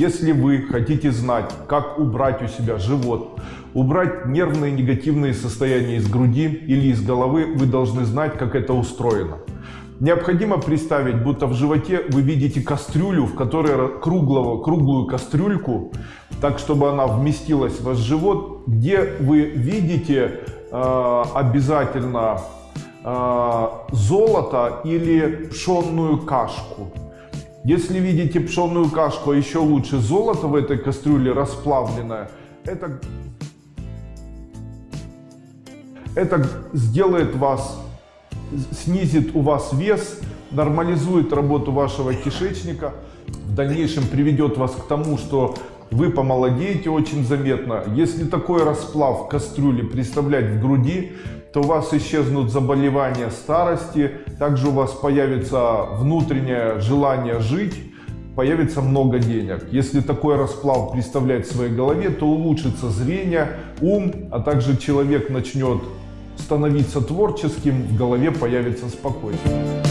Если вы хотите знать, как убрать у себя живот, убрать нервные негативные состояния из груди или из головы, вы должны знать, как это устроено. Необходимо представить, будто в животе вы видите кастрюлю, в которой круглого, круглую кастрюльку, так чтобы она вместилась в ваш живот, где вы видите э, обязательно э, золото или пшенную кашку. Если видите пшенную кашку, а еще лучше золото в этой кастрюле расплавленное, это, это сделает вас снизит у вас вес, нормализует работу вашего кишечника, в дальнейшем приведет вас к тому, что вы помолодеете очень заметно. Если такой расплав в кастрюле представлять в груди, то у вас исчезнут заболевания старости, также у вас появится внутреннее желание жить, появится много денег. Если такой расплав представлять в своей голове, то улучшится зрение, ум, а также человек начнет становиться творческим, в голове появится спокойствие.